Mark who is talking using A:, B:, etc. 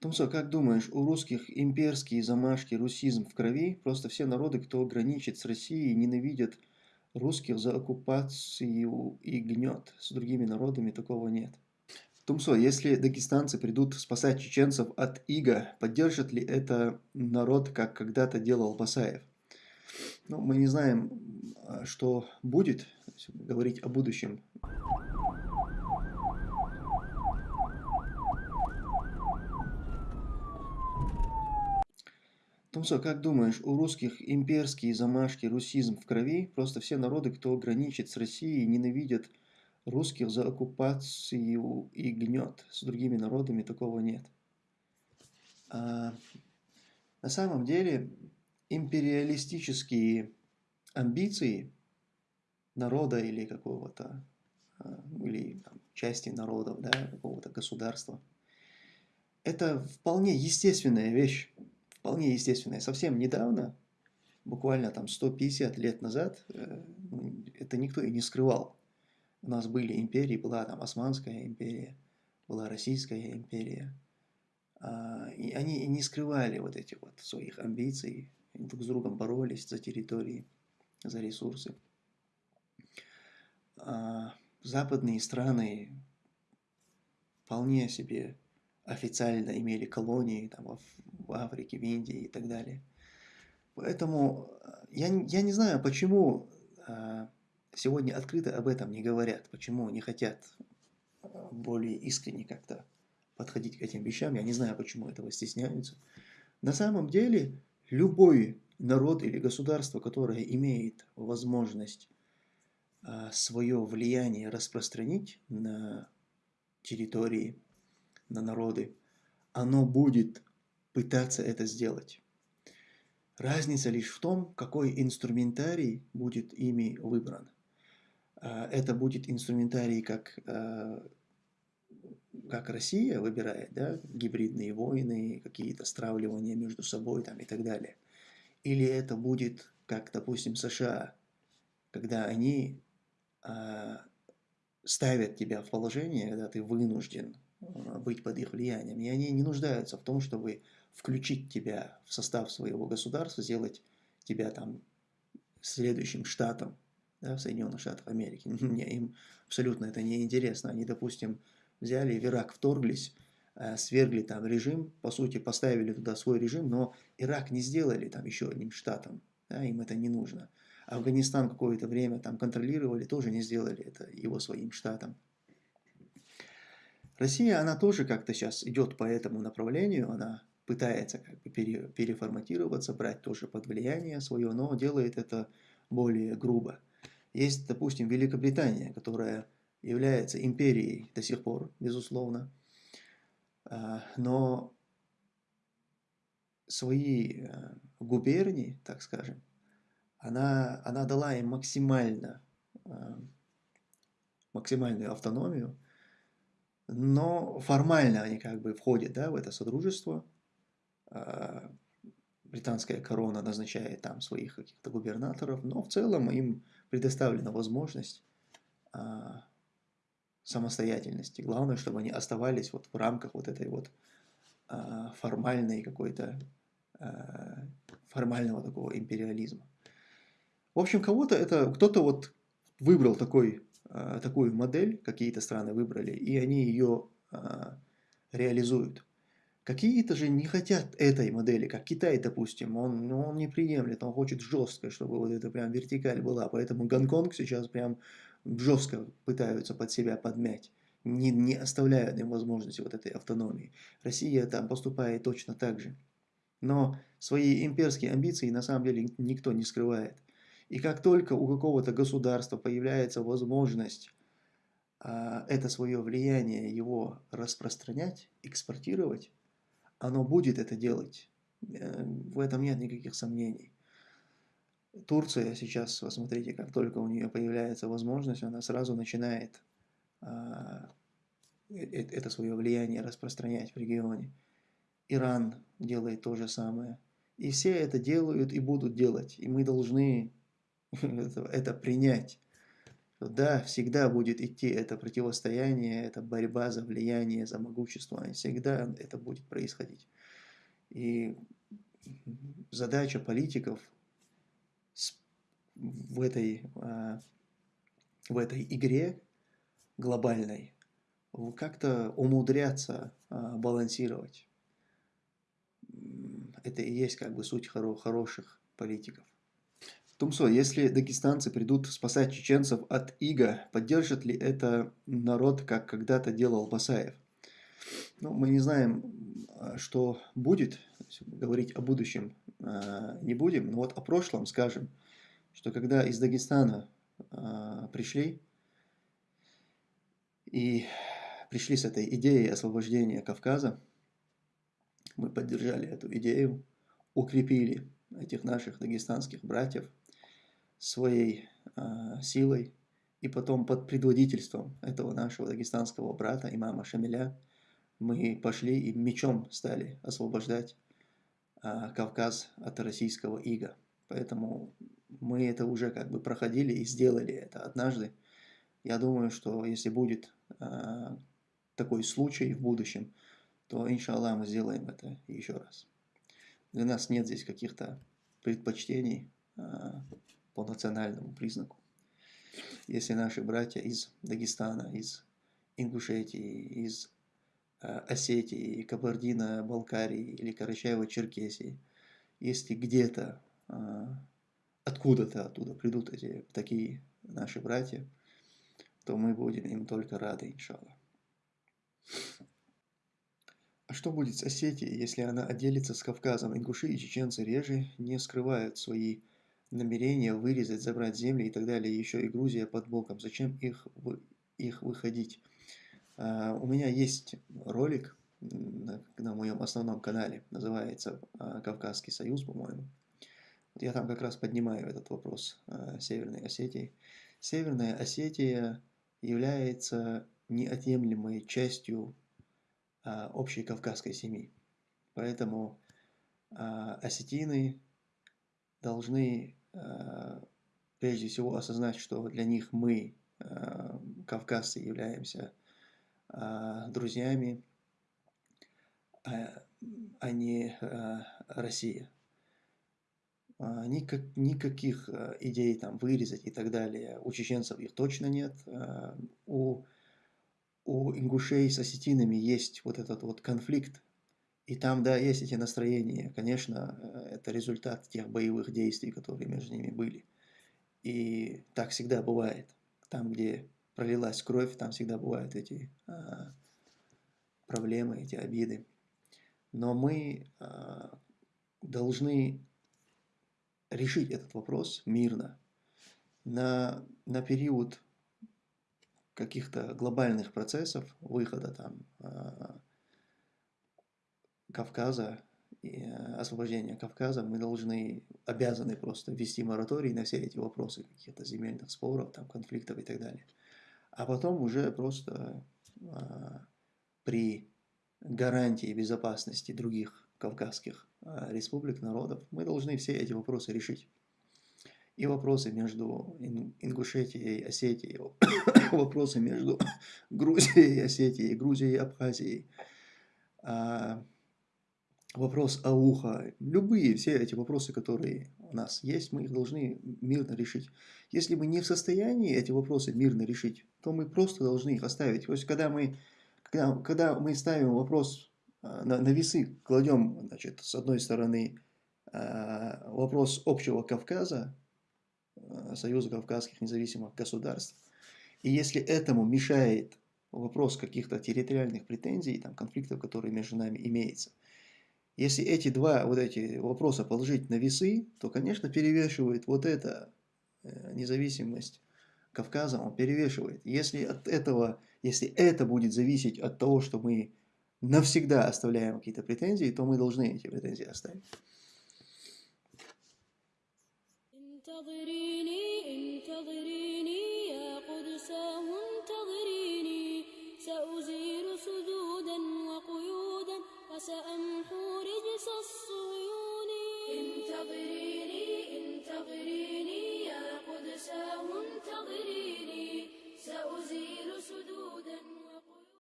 A: Тумсо, как думаешь, у русских имперские замашки, русизм в крови? Просто все народы, кто граничит с Россией, ненавидят русских за оккупацию и гнет. С другими народами такого нет. Тумсо, если дагестанцы придут спасать чеченцев от ига, поддержит ли это народ, как когда-то делал Басаев? Ну, мы не знаем, а, что будет, говорить о будущем Тумсо, как думаешь, у русских имперские замашки, русизм в крови? Просто все народы, кто граничит с Россией, ненавидят русских за оккупацию и гнет. С другими народами такого нет. А, на самом деле, империалистические амбиции народа или какого-то, а, или там, части народов, да, какого-то государства, это вполне естественная вещь вполне естественное. Совсем недавно, буквально там 150 лет назад, э, ну, это никто и не скрывал. У нас были империи, была там Османская империя, была Российская империя. А, и они не скрывали вот этих вот своих амбиций, друг с другом боролись за территории, за ресурсы. А, западные страны вполне себе официально имели колонии там, в Африке, в Индии и так далее. Поэтому э, я, я не знаю, почему э, сегодня открыто об этом не говорят, почему не хотят э, более искренне как-то подходить к этим вещам. Я не знаю, почему этого стесняются. На самом деле, любой народ или государство, которое имеет возможность свое влияние распространить на территории на народы, оно будет пытаться это сделать. Разница лишь в том, какой инструментарий будет ими выбран. А, это будет инструментарий, как, а, как Россия выбирает, да, гибридные войны, какие-то стравливания между собой там, и так далее. Или это будет, как, допустим, США, когда они а, ставят тебя в положение, когда ты вынужден быть под их влиянием. И они не нуждаются в том, чтобы включить тебя в состав своего государства, сделать тебя там следующим штатом да, Соединенных Штатах Америки. Не, им абсолютно это не интересно. Они, допустим, взяли в Ирак, вторглись, э, свергли там режим, по сути, поставили туда свой режим, но Ирак не сделали там еще одним штатом. Да, им это не нужно. Афганистан какое-то время там контролировали, тоже не сделали это его своим штатом. Россия, она тоже как-то сейчас идет по этому направлению, она пытается как бы пере, переформатироваться, брать тоже под влияние свое, но делает это более грубо. Есть, допустим, Великобритания, которая является империей до сих пор, безусловно, а, но свои э, губернии, так скажем, она, она дала им максимально, э, максимальную автономию, но формально они как бы входят да, в это содружество. А, британская корона назначает там своих каких-то губернаторов, но в целом им предоставлена возможность а, самостоятельности. Главное, чтобы они оставались вот в рамках вот этой вот а, формальной какой-то формального такого империализма. В общем, кого-то это, кто-то вот выбрал такой такую модель, какие-то страны выбрали, и они ее а, реализуют. Какие-то же не хотят этой модели, как Китай, допустим, он, ну, он не приемлет, он хочет жестко, чтобы вот это прям вертикаль была, поэтому Гонконг сейчас прям жестко пытаются под себя подмять, не, не оставляют им возможности вот этой автономии. Россия там поступает точно так же. Но свои имперские амбиции на самом деле никто не скрывает. И как только у какого-то государства появляется возможность а, это свое влияние его распространять, экспортировать, оно будет это делать. Э, в этом нет никаких сомнений. Турция сейчас, посмотрите, как только у нее появляется возможность, она сразу начинает а, э, э, это свое влияние распространять в регионе. Иран делает то же самое. И все это делают и будут делать. И мы должны это, принять. Да, всегда будет идти это противостояние, это борьба за влияние, за могущество, всегда это будет происходить. И задача политиков в этой, а, в этой игре глобальной как-то умудряться а, балансировать. Это и есть как бы суть хоро хороших политиков. Тумсо, если дагестанцы придут спасать чеченцев от ига, поддержит ли это народ, как когда-то делал Басаев? Ну, мы не знаем, а, что будет, говорить о будущем э, не будем, но вот о прошлом скажем, что когда из Дагестана э, пришли и пришли с этой идеей освобождения Кавказа, мы поддержали эту идею, укрепили этих наших дагестанских братьев своей э, силой, и потом под предводительством этого нашего дагестанского брата, имама Шамиля, мы пошли и мечом стали освобождать а, Кавказ от российского ига. Поэтому мы это уже как бы проходили и сделали это однажды. Я думаю, что если будет а, такой случай в будущем, то, иншаллах, мы сделаем это еще раз. Для нас нет здесь каких-то предпочтений а, по национальному признаку. Если наши братья из Дагестана, из Ингушетии, из Э, Осетии, Кабардино-Балкарии или Карачаево-Черкесии, если где-то, э, откуда-то оттуда придут эти такие наши братья, то мы будем им только рады, иншаллах. А что будет с Осетией, если она отделится с Кавказом? Ингуши и чеченцы реже не скрывают свои намерения вырезать, забрать земли и так далее. Еще и Грузия под боком. Зачем их, их выходить? А, у меня есть ролик на, на моем основном канале, называется а, «Кавказский союз», по-моему. Я там как раз поднимаю этот вопрос а, Северной Осетии. Северная Осетия является неотъемлемой частью общей кавказской семьи. Поэтому осетины должны прежде всего осознать, что для них мы, кавказцы, являемся а, друзьями, а, а не а, Россия. Никак, никаких идей там вырезать и так далее. У чеченцев их точно нет. У, у ингушей с осетинами есть вот этот вот конфликт. И там, да, есть эти настроения. Конечно, это результат тех боевых действий, которые между ними были. И так всегда бывает. Там, где пролилась кровь, там всегда бывают эти а, проблемы, эти обиды. Но мы а, должны решить этот вопрос мирно. На, на период каких-то глобальных процессов, выхода там а, Кавказа, освобождения Кавказа, мы должны, обязаны просто ввести мораторий на все эти вопросы каких-то земельных споров, там, конфликтов и так далее а потом уже просто а, при гарантии безопасности других кавказских а, республик, народов, мы должны все эти вопросы решить. И вопросы между Ингушетией и Осетией, вопросы между Грузией и Осетией, Грузией и Абхазией, а, вопрос Ауха, любые все эти вопросы, которые у нас есть, мы их должны мирно решить. Если мы не в состоянии эти вопросы мирно решить, то мы просто должны их оставить. То есть, когда мы, когда, когда мы ставим вопрос а, на, на весы, кладем, значит, с одной стороны, а, вопрос общего Кавказа, а, Союза Кавказских независимых государств, и если этому мешает вопрос каких-то территориальных претензий, там, конфликтов, которые между нами имеются, если эти два вот эти вопроса положить на весы, то, конечно, перевешивает вот эта э, независимость Кавказа, он перевешивает. Если от этого, если это будет зависеть от того, что мы навсегда оставляем какие-то претензии, то мы должны эти претензии оставить.